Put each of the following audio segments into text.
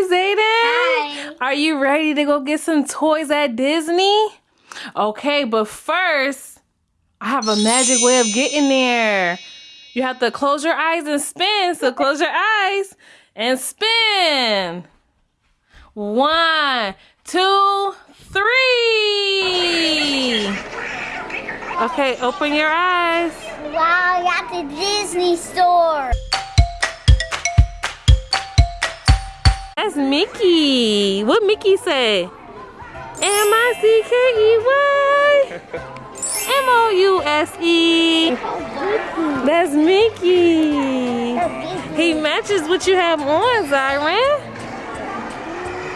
Hi, Zayden. Hi. Are you ready to go get some toys at Disney? Okay, but first, I have a magic way of getting there. You have to close your eyes and spin. So close your eyes and spin. One, two, three. Okay, open your eyes. Wow, you're at the Disney store. That's Mickey. What Mickey say? M-I-C-K-E-Y. M-O-U-S-E. That's Mickey. He matches what you have on, Zyron.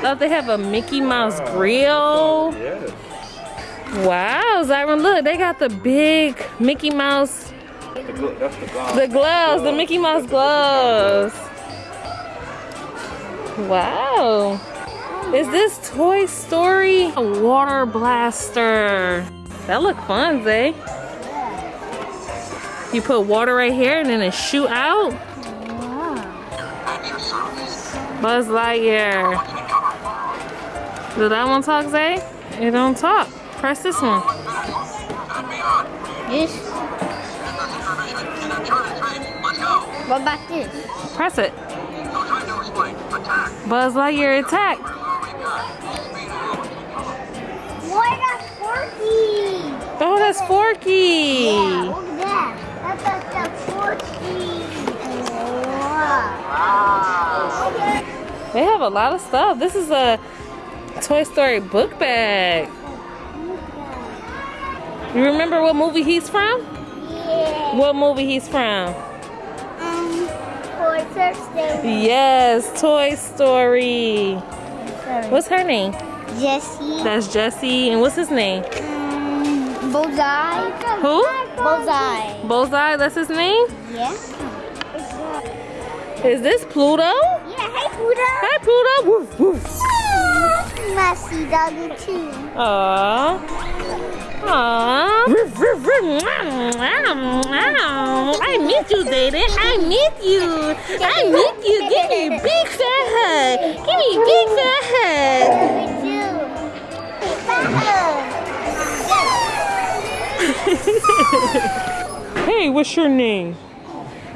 Oh, they have a Mickey Mouse grill. Yes. Wow, Zyron, look, they got the big Mickey Mouse, The gl- the glove. the gloves, the Mickey Mouse gloves. Wow. Is this Toy Story? A water blaster. That look fun, Zay. You put water right here and then it shoot out. Wow. Buzz Lightyear. Does that one talk, Zay? It don't talk. Press this one. This. What about this? Press it. Buzz Lightyear attack. What that's Forky? Oh, that's Forky. Yeah, look at that. That's the Forky. Wow. They have a lot of stuff. This is a Toy Story book bag. You remember what movie he's from? Yeah. What movie he's from? For Thursday. Yes, Toy Story. Sorry. What's her name? Jesse. That's Jesse. And what's his name? Um, Bullseye. Who? Bullseye. Bullseye, that's his name? Yeah. Is this Pluto? Yeah, hey, Buddha. Hi, Pluto. Woof, woof. Messy doggy too. Aww. Aww. I meet you, David. I meet you. I meet you. Give me a big fat hug. Give me a big fat hug. Hey, what's your name?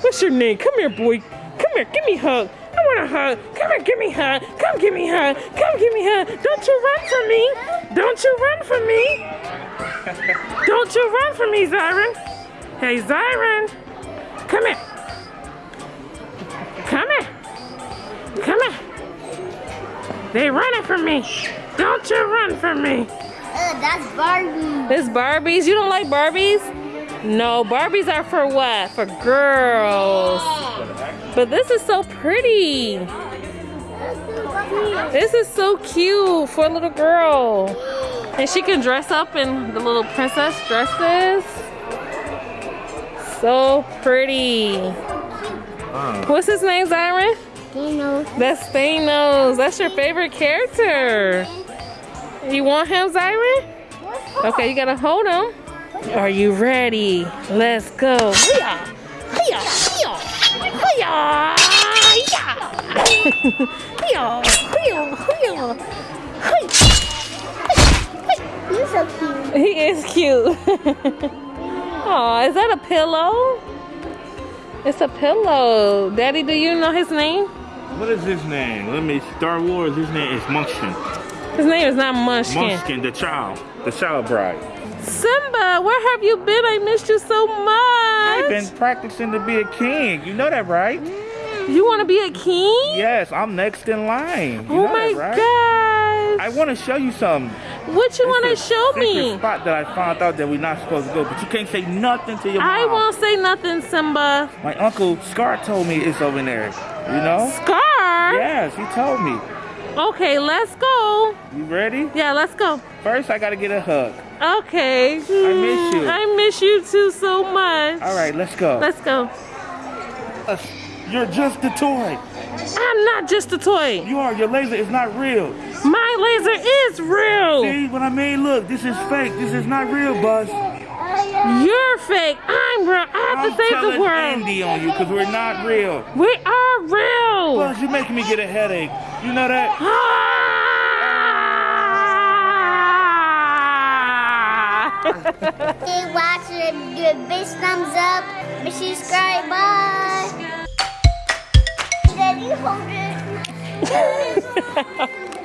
What's your name? Come here, boy. Come here. Give me a hug. I want a hug. Come here. Give me a hug. Come give me a hug. Come give me a hug. Don't you run from me. Don't you run from me. Don't you run from me, Zyron. Hey, Zyron. Come here. Come here. Come here. They running from me. Don't you run from me. Uh, that's Barbie. It's Barbies. You don't like Barbies? No, Barbies are for what? For girls. But this is so pretty. This is so cute for a little girl. And she can dress up in the little princess dresses. So pretty. Uh, What's his name, Zyron? Dino. That's Thanos. That's your favorite character. You want him, Zyron? Okay, you gotta hold him. Are you ready? Let's go. Hiya! Hiya! Hiya! Hiya! Hiya! Hiya! Hiya! Hiya! You're so cute. He is cute. Oh, is that a pillow? It's a pillow. Daddy, do you know his name? what is his name? Let me. Star Wars. His name is Munchkin. His name is not Munchkin. Munchkin, the child, the child bride. Simba, where have you been? I missed you so much. I've been practicing to be a king. You know that, right? Mm. You want to be a king? Yes, I'm next in line. You oh know my that, right? gosh. I want to show you something. What you want to show me? spot that I found out that we're not supposed to go, but you can't say nothing to your mom. I won't say nothing, Simba. My uncle Scar told me it's over there. You know? Scar? Yes, he told me. Okay, let's go. You ready? Yeah, let's go. First, I gotta get a hug. Okay. I miss hmm, you. I miss you too so much. All right, let's go. Let's go. You're just a toy. I'm not just a toy. You are. Your laser is not real. My laser is real. See what I mean? Look, this is fake. This is not real, Buzz. You're fake. I'm real. I have I'm to save the world. I'm Andy on you because we're not real. We are real. Buzz, you're making me get a headache. You know that? Ah! Keep watching. Give a big thumbs up. and subscribe. Bye. Daddy, hold it.